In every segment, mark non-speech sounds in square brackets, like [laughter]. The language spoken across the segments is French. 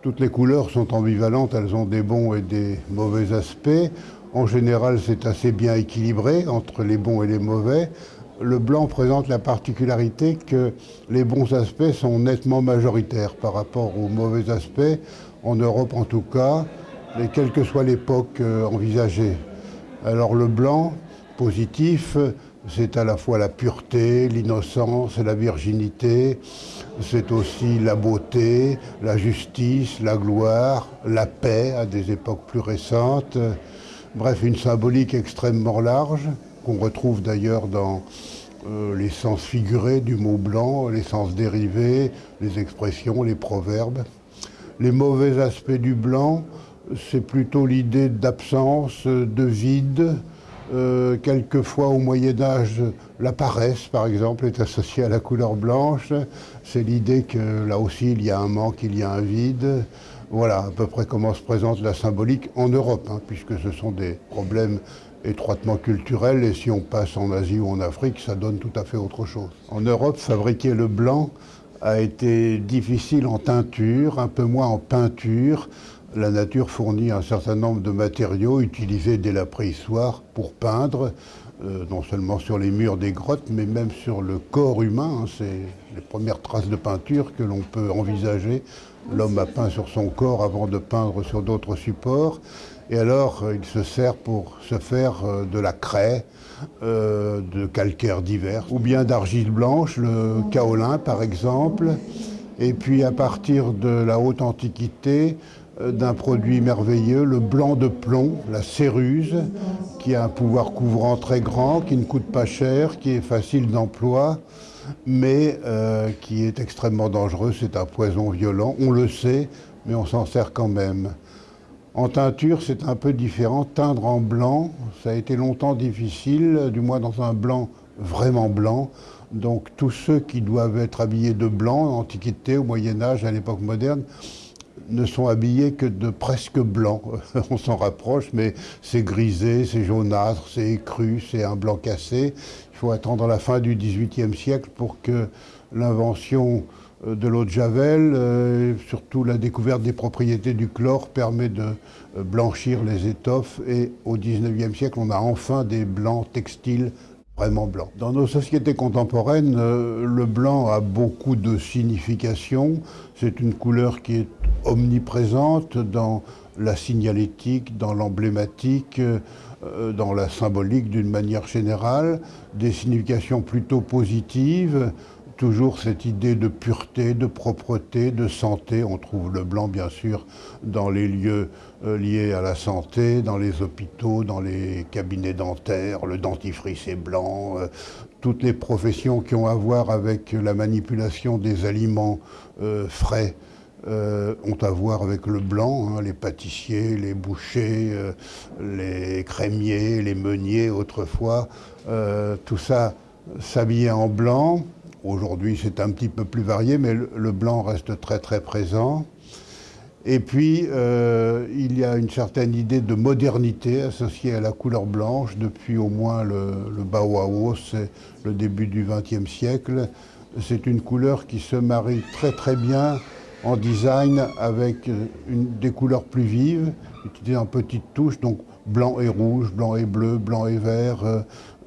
Toutes les couleurs sont ambivalentes, elles ont des bons et des mauvais aspects. En général, c'est assez bien équilibré entre les bons et les mauvais. Le blanc présente la particularité que les bons aspects sont nettement majoritaires par rapport aux mauvais aspects, en Europe en tout cas, et quelle que soit l'époque euh, envisagée. Alors le blanc, positif, c'est à la fois la pureté, l'innocence, la virginité, c'est aussi la beauté, la justice, la gloire, la paix à des époques plus récentes. Bref, une symbolique extrêmement large qu'on retrouve d'ailleurs dans euh, les sens figurés du mot blanc, les sens dérivés, les expressions, les proverbes. Les mauvais aspects du blanc, c'est plutôt l'idée d'absence, de vide, euh, quelquefois au Moyen Âge, la paresse, par exemple, est associée à la couleur blanche. C'est l'idée que là aussi, il y a un manque, il y a un vide. Voilà à peu près comment se présente la symbolique en Europe, hein, puisque ce sont des problèmes étroitement culturels, et si on passe en Asie ou en Afrique, ça donne tout à fait autre chose. En Europe, fabriquer le blanc a été difficile en teinture, un peu moins en peinture, la nature fournit un certain nombre de matériaux utilisés dès la préhistoire pour peindre, euh, non seulement sur les murs des grottes, mais même sur le corps humain. Hein. C'est les premières traces de peinture que l'on peut envisager. L'homme a peint sur son corps avant de peindre sur d'autres supports. Et alors, euh, il se sert pour se faire euh, de la craie, de calcaire divers, ou bien d'argile blanche, le kaolin par exemple. Et puis à partir de la haute antiquité, d'un produit merveilleux, le blanc de plomb, la céruse, qui a un pouvoir couvrant très grand, qui ne coûte pas cher, qui est facile d'emploi, mais euh, qui est extrêmement dangereux. C'est un poison violent, on le sait, mais on s'en sert quand même. En teinture, c'est un peu différent. Teindre en blanc, ça a été longtemps difficile, du moins dans un blanc vraiment blanc. Donc tous ceux qui doivent être habillés de blanc, en Antiquité, au Moyen Âge, à l'époque moderne, ne sont habillés que de presque blanc. [laughs] On s'en rapproche, mais c'est grisé, c'est jaunâtre, c'est écru, c'est un blanc cassé. Il faut attendre la fin du XVIIIe siècle pour que l'invention euh, de l'eau de Javel, euh, surtout la découverte des propriétés du chlore, permet de euh, blanchir les étoffes. Et au XIXe siècle, on a enfin des blancs textiles vraiment blanc. Dans nos sociétés contemporaines, euh, le blanc a beaucoup de significations. C'est une couleur qui est omniprésente dans la signalétique, dans l'emblématique, euh, dans la symbolique d'une manière générale, des significations plutôt positives, toujours cette idée de pureté, de propreté, de santé. On trouve le blanc, bien sûr, dans les lieux euh, liés à la santé, dans les hôpitaux, dans les cabinets dentaires, le dentifrice est blanc, euh, toutes les professions qui ont à voir avec la manipulation des aliments frais. Ont à voir avec le blanc, hein, les pâtissiers, les bouchers, les crémiers, les meuniers autrefois, tout ça s'habillait en blanc, Aujourd'hui, c'est un petit peu plus varié, mais le, blanc reste très très présent. Et puis, euh, il y a une certaine idée de modernité associée à la couleur blanche depuis au moins le, le Bauhaus, le début du XXe siècle. C'est une couleur qui se marie très très bien en design avec des couleurs plus vives, utilisées en petites touches, donc blanc et rouge, blanc et bleu, blanc et vert, euh,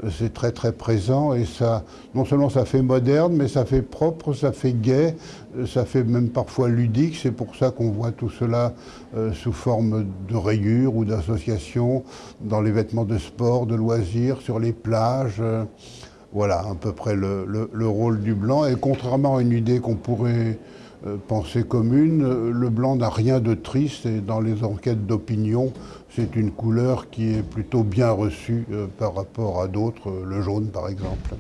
c'est très très présent et ça, non seulement ça fait moderne, mais ça fait propre, ça fait gai, euh, ça fait même parfois ludique. C'est pour ça qu'on voit tout cela euh, sous forme de rayures ou d'associations dans les vêtements de sport, de loisirs, sur les plages. voilà à peu près le, le, rôle du blanc. Et contrairement à une idée qu'on pourrait euh, pensée commune, euh, le blanc n'a rien de triste et dans les enquêtes d'opinion, c'est une couleur qui est plutôt bien reçue euh, par rapport à d'autres, le jaune par exemple.